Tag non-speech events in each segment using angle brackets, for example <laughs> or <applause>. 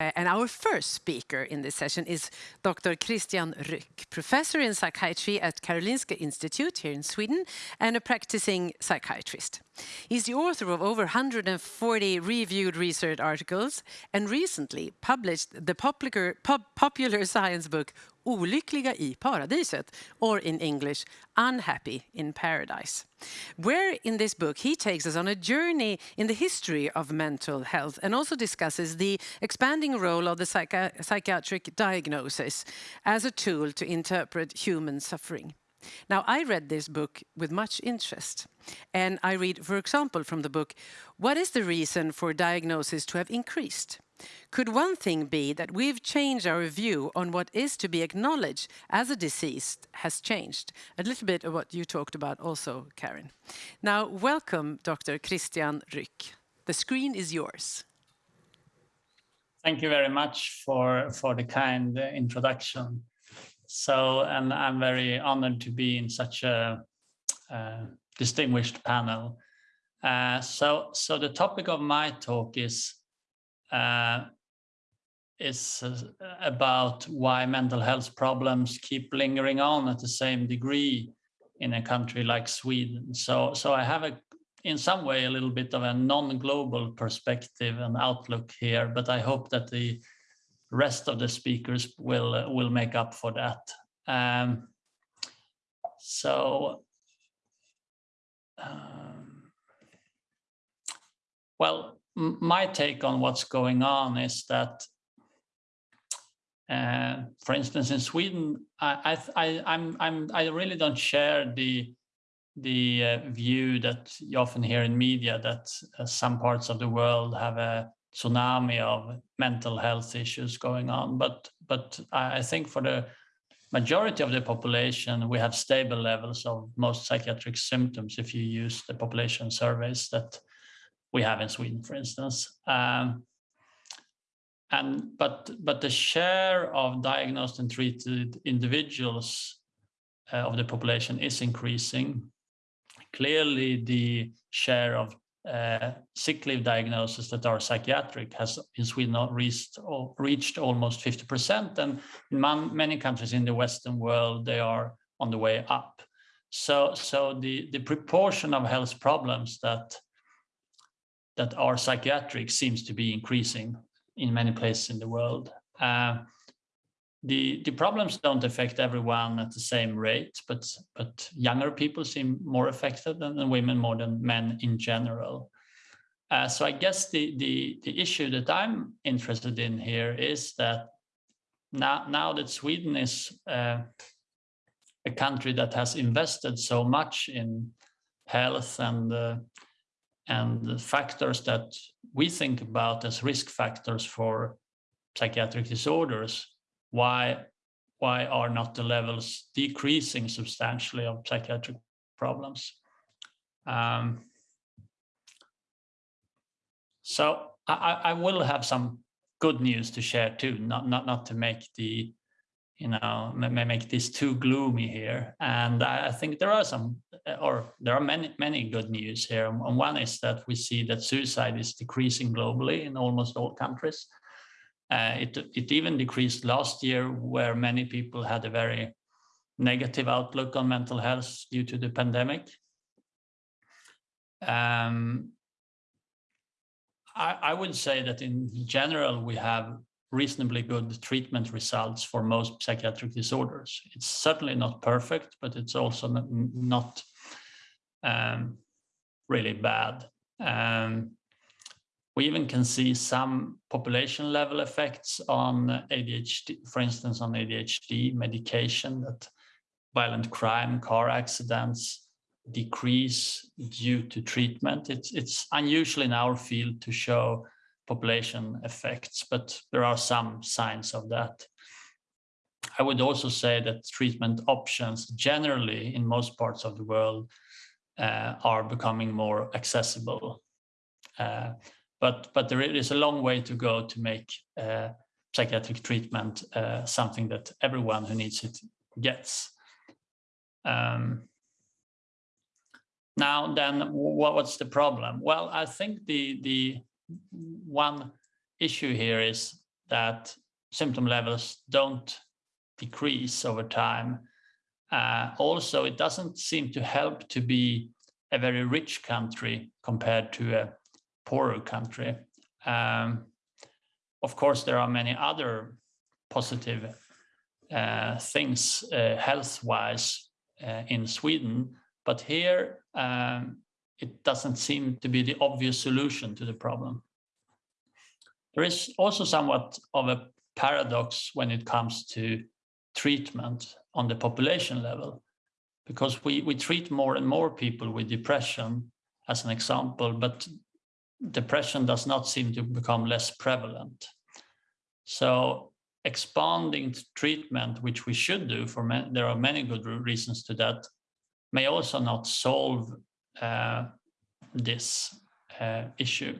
And our first speaker in this session is Dr. Christian Rück, professor in psychiatry at Karolinska Institute here in Sweden and a practicing psychiatrist. He's the author of over 140 reviewed research articles and recently published the popular, pop, popular science book Olyckliga i paradiset, or in English, Unhappy in Paradise. Where in this book he takes us on a journey in the history of mental health and also discusses the expanding role of the psychi psychiatric diagnosis as a tool to interpret human suffering. Now, I read this book with much interest. And I read, for example, from the book, what is the reason for diagnosis to have increased? Could one thing be that we've changed our view on what is to be acknowledged as a disease has changed? A little bit of what you talked about also, Karin. Now, welcome, Dr. Christian Rück. The screen is yours. Thank you very much for, for the kind introduction. So, and I'm very honored to be in such a, a distinguished panel. Uh, so, so the topic of my talk is uh, is uh, about why mental health problems keep lingering on at the same degree in a country like Sweden. So, so I have a, in some way, a little bit of a non-global perspective and outlook here, but I hope that the rest of the speakers will uh, will make up for that. Um, so, um, well, my take on what's going on is that, uh, for instance, in Sweden, I, I, I'm, I'm, I really don't share the the uh, view that you often hear in media that uh, some parts of the world have a tsunami of mental health issues going on. But but I think for the majority of the population, we have stable levels of most psychiatric symptoms if you use the population surveys that we have in Sweden, for instance. Um, and but but the share of diagnosed and treated individuals uh, of the population is increasing. Clearly, the share of uh, sick leave diagnoses that are psychiatric has in Sweden reached, reached almost 50%. And in many countries in the Western world, they are on the way up. So, so the, the proportion of health problems that, that are psychiatric seems to be increasing in many places in the world. Uh, the the problems don't affect everyone at the same rate, but but younger people seem more affected than, than women more than men in general. Uh, so I guess the the the issue that I'm interested in here is that now now that Sweden is uh, a country that has invested so much in health and uh, and the factors that we think about as risk factors for psychiatric disorders why why are not the levels decreasing substantially of psychiatric problems? Um, so I, I will have some good news to share too, not not not to make the you know may make this too gloomy here. And I, think there are some, or there are many many good news here. And one is that we see that suicide is decreasing globally in almost all countries. Uh, it, it even decreased last year where many people had a very negative outlook on mental health due to the pandemic. Um, I, I would say that in general, we have reasonably good treatment results for most psychiatric disorders. It's certainly not perfect, but it's also not, um, really bad. Um, we even can see some population level effects on ADHD, for instance, on ADHD medication that violent crime, car accidents decrease due to treatment. It's, it's unusual in our field to show population effects, but there are some signs of that. I would also say that treatment options generally in most parts of the world uh, are becoming more accessible. Uh, but but there is a long way to go to make uh, psychiatric treatment uh, something that everyone who needs it gets. Um, now then, what's the problem? Well, I think the the one issue here is that symptom levels don't decrease over time. Uh, also, it doesn't seem to help to be a very rich country compared to a poorer country. Um, of course, there are many other positive uh, things uh, health-wise uh, in Sweden, but here um, it doesn't seem to be the obvious solution to the problem. There is also somewhat of a paradox when it comes to treatment on the population level, because we, we treat more and more people with depression as an example, but depression does not seem to become less prevalent. So expanding treatment, which we should do for many, there are many good reasons to that, may also not solve this uh, issue.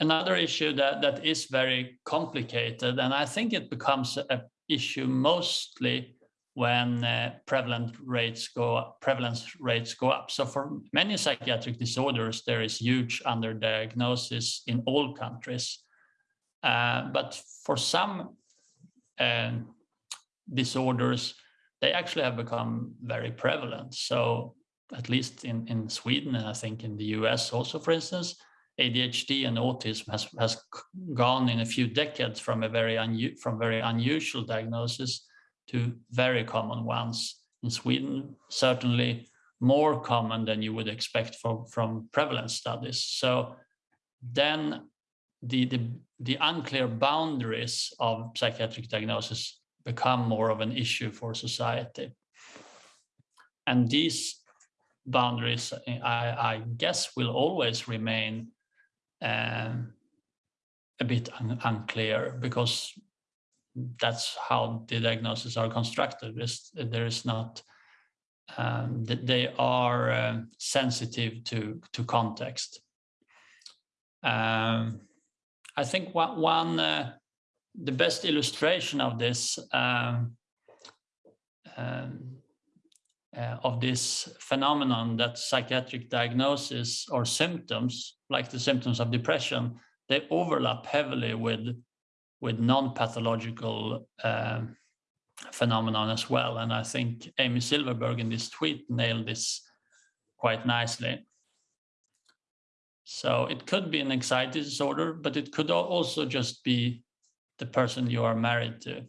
Another issue that, that is very complicated, and I think it becomes an issue mostly when uh, prevalent rates go up, prevalence rates go up. So for many psychiatric disorders, there is huge underdiagnosis in all countries. Uh, but for some uh, disorders, they actually have become very prevalent. So at least in, in Sweden, and I think in the US also, for instance, ADHD and autism has, has gone in a few decades from a very from very unusual diagnosis to very common ones. In Sweden, certainly more common than you would expect from, from prevalence studies. So then the, the, the unclear boundaries of psychiatric diagnosis become more of an issue for society. And these boundaries, I, I guess, will always remain um, a bit un unclear because that's how the diagnoses are constructed. It's, there is not, um, they are uh, sensitive to, to context. Um, I think one, one uh, the best illustration of this um, um uh, of this phenomenon that psychiatric diagnosis or symptoms, like the symptoms of depression, they overlap heavily with, with non-pathological uh, phenomenon as well. And I think Amy Silverberg in this tweet nailed this quite nicely. So it could be an anxiety disorder, but it could also just be the person you are married to.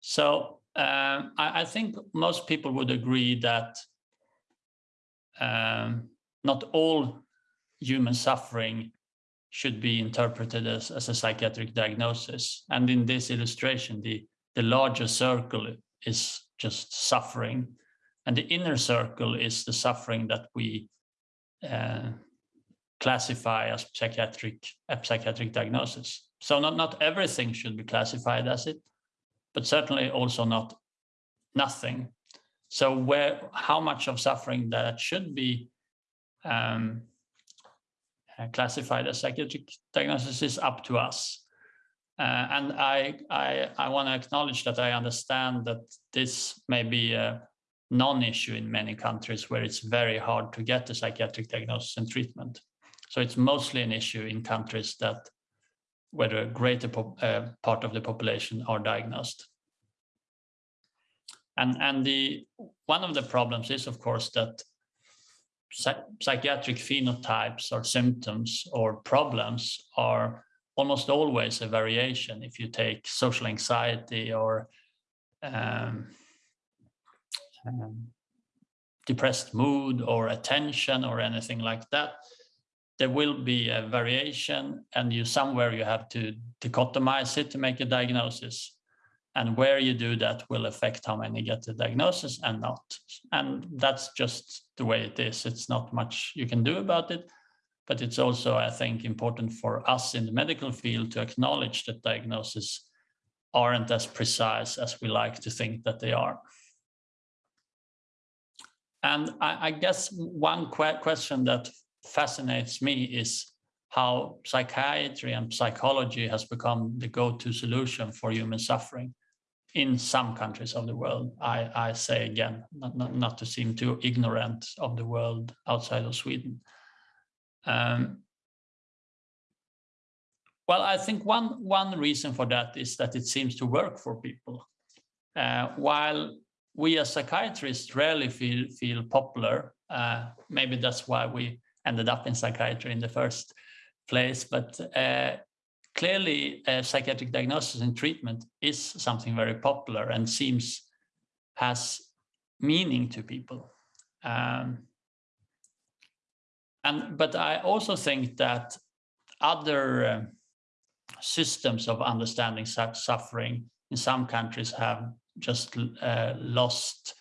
So um, I, I, think most people would agree that um, not all human suffering should be interpreted as, as a psychiatric diagnosis. And in this illustration, the, the larger circle is just suffering. And the inner circle is the suffering that we uh, classify as psychiatric, a psychiatric diagnosis. So not, not everything should be classified as it, but certainly also not nothing. So where, how much of suffering that should be um, uh, classified as psychiatric diagnosis is up to us. Uh, and I, I, I want to acknowledge that I understand that this may be a non-issue in many countries where it's very hard to get a psychiatric diagnosis and treatment. So it's mostly an issue in countries that where a greater uh, part of the population are diagnosed. And, and the one of the problems is, of course, that psychiatric phenotypes or symptoms or problems are almost always a variation. If you take social anxiety or um, um, depressed mood or attention or anything like that, there will be a variation and you somewhere you have to dichotomize it to make a diagnosis. And where you do that will affect how many get the diagnosis and not. And that's just the way it is. It's not much you can do about it. But it's also, I think, important for us in the medical field to acknowledge that diagnoses aren't as precise as we like to think that they are. And I, I guess one que question that fascinates me is how psychiatry and psychology has become the go-to solution for human suffering in some countries of the world. I, I say again, not, not, not to seem too ignorant of the world outside of Sweden. Um, well, I think one one reason for that is that it seems to work for people. Uh, while we as psychiatrists rarely feel feel popular, uh, maybe that's why we ended up in psychiatry in the first place. But uh, clearly, psychiatric diagnosis and treatment is something very popular and seems has meaning to people. Um, and but I also think that other uh, systems of understanding such suffering in some countries have just uh, lost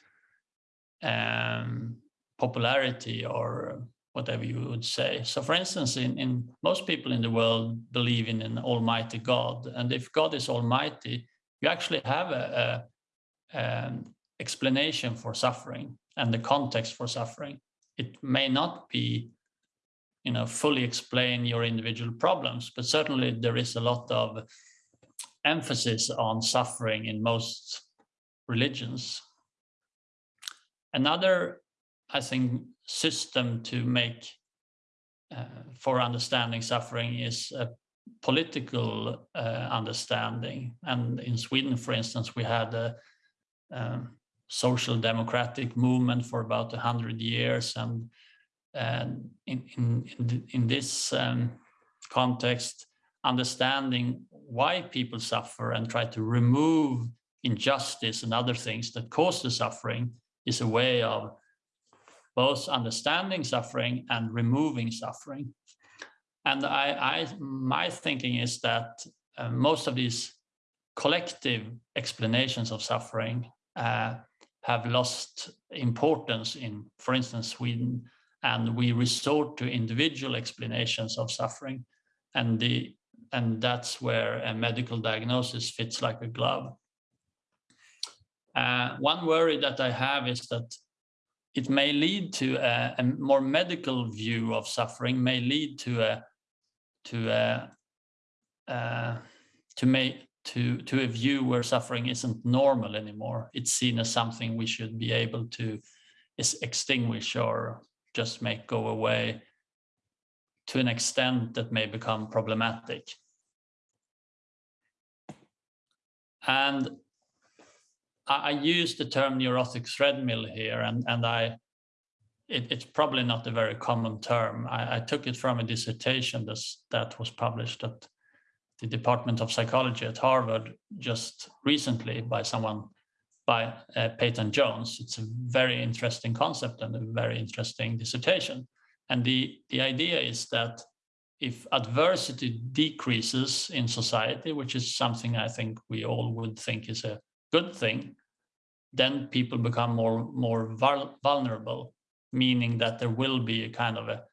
um, popularity or whatever you would say. So for instance, in, in most people in the world believe in an almighty God. And if God is almighty, you actually have a, a um, explanation for suffering and the context for suffering. It may not be you know, fully explain your individual problems, but certainly there is a lot of emphasis on suffering in most religions. Another, I think, system to make uh, for understanding suffering is a political uh, understanding. And in Sweden, for instance, we had a um, social democratic movement for about 100 years and in, in, in, in this um, context, understanding why people suffer and try to remove injustice and other things that cause the suffering is a way of both understanding suffering and removing suffering. And I, I my thinking is that uh, most of these collective explanations of suffering uh, have lost importance in, for instance, Sweden and we resort to individual explanations of suffering and the and that's where a medical diagnosis fits like a glove uh, one worry that i have is that it may lead to a, a more medical view of suffering may lead to a to a uh, to make to to a view where suffering isn't normal anymore it's seen as something we should be able to extinguish or just make go away to an extent that may become problematic. And I, use the term neurotic treadmill here, and, and I it, it's probably not a very common term. I, I took it from a dissertation that was published at the Department of Psychology at Harvard just recently by someone by uh, Payton Jones. It's a very interesting concept and a very interesting dissertation. And the, the idea is that if adversity decreases in society, which is something I think we all would think is a good thing, then people become more, more vulnerable, meaning that there will be a kind of a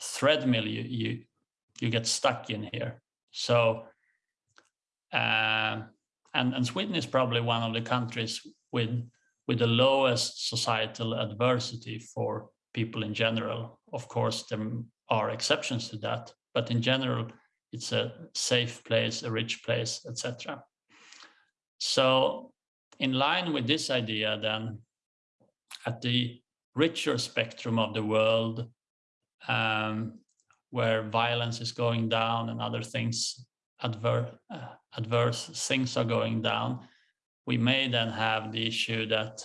treadmill you, you, you get stuck in here. So uh, and, and Sweden is probably one of the countries with with the lowest societal adversity for people in general. Of course, there are exceptions to that, but in general, it's a safe place, a rich place, etc. So in line with this idea, then, at the richer spectrum of the world, um, where violence is going down and other things adverse, uh, adverse things are going down, we may then have the issue that,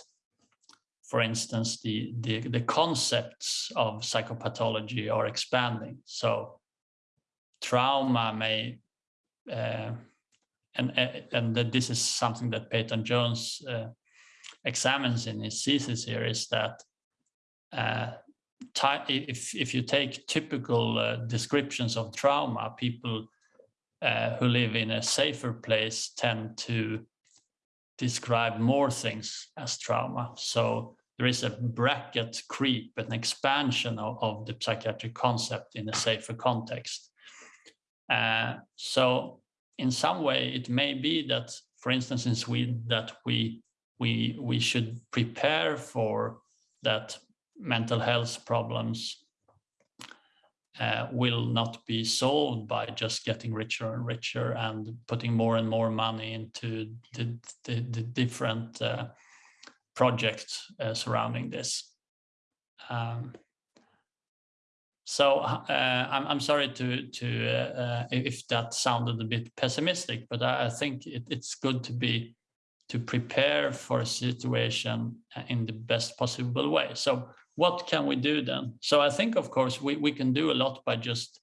for instance, the, the, the concepts of psychopathology are expanding. So trauma may, uh, and, uh, and this is something that Payton Jones uh, examines in his thesis here, is that uh, if, if you take typical uh, descriptions of trauma, people uh, who live in a safer place tend to describe more things as trauma. So there is a bracket creep, an expansion of, of the psychiatric concept in a safer context. Uh, so in some way, it may be that, for instance, in Sweden, that we we we should prepare for that mental health problems uh, will not be solved by just getting richer and richer and putting more and more money into the, the, the different uh, projects uh, surrounding this. Um, so uh, I'm, I'm sorry to to uh, if that sounded a bit pessimistic, but I, I think it, it's good to be to prepare for a situation in the best possible way. So what can we do then? So I think, of course, we, we can do a lot by just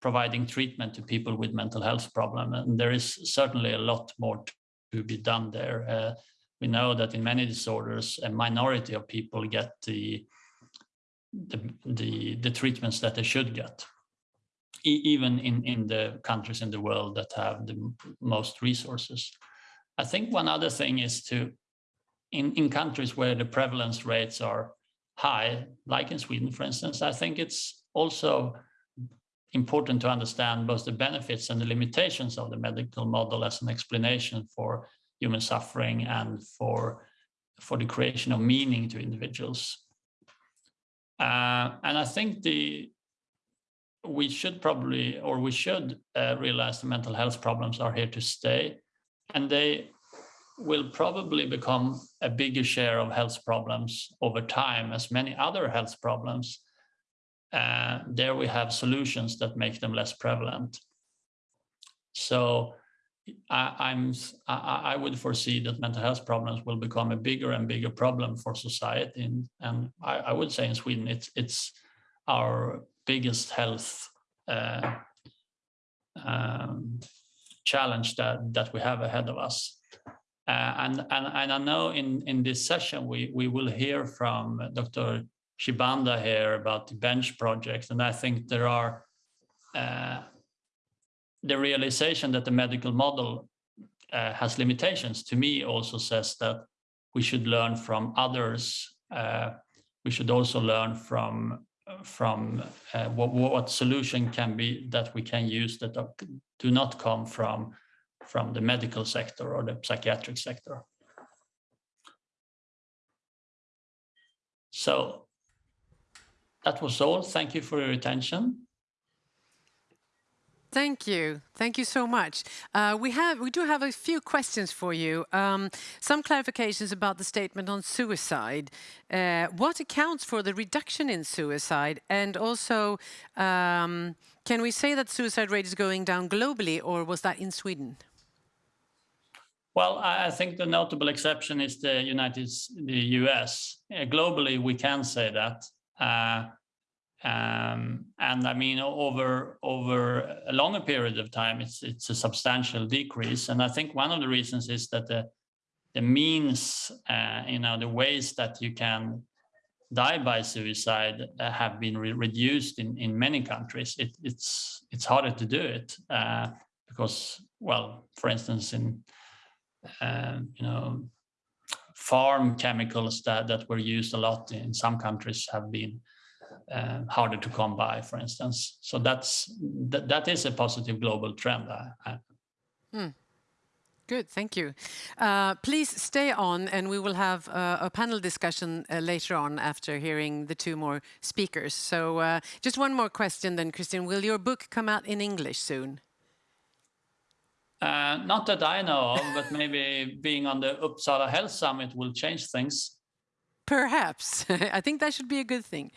providing treatment to people with mental health problem. And there is certainly a lot more to be done there. Uh, we know that in many disorders, a minority of people get the the the, the treatments that they should get, e even in in the countries in the world that have the most resources. I think one other thing is to, in in countries where the prevalence rates are high, like in Sweden, for instance, I think it's also important to understand both the benefits and the limitations of the medical model as an explanation for human suffering and for, for the creation of meaning to individuals. Uh, and I think the we should probably, or we should uh, realize the mental health problems are here to stay. And they will probably become a bigger share of health problems over time as many other health problems uh, there we have solutions that make them less prevalent. So I, am I, I, would foresee that mental health problems will become a bigger and bigger problem for society, and, and I, I, would say in Sweden it's it's our biggest health uh, um, challenge that that we have ahead of us. Uh, and, and and I know in in this session we we will hear from Dr. Chibanda here about the bench project, and I think there are uh, the realization that the medical model uh, has limitations. To me, also says that we should learn from others. Uh, we should also learn from from uh, what, what solution can be that we can use that do not come from from the medical sector or the psychiatric sector. So that was all. Thank you for your attention. Thank you. Thank you so much. Uh, we have, we do have a few questions for you. Um, some clarifications about the statement on suicide. Uh, what accounts for the reduction in suicide? And also, um, can we say that suicide rate is going down globally, or was that in Sweden? Well, I think the notable exception is the United, the US. Uh, globally, we can say that. Um, and I mean, over over a longer period of time, it's it's a substantial decrease. And I think one of the reasons is that the the means, uh, you know, the ways that you can die by suicide uh, have been re reduced in in many countries. It, it's it's harder to do it uh, because, well, for instance, in um, you know farm chemicals that that were used a lot in some countries have been uh, harder to come by, for instance. So that's that, that is a positive global trend. Hmm. Good, thank you. Uh, please stay on and we will have uh, a panel discussion uh, later on after hearing the two more speakers. So uh, just one more question then, Christian. Will your book come out in English soon? Uh, not that I know of, but maybe <laughs> being on the Uppsala Health Summit will change things. Perhaps. <laughs> I think that should be a good thing.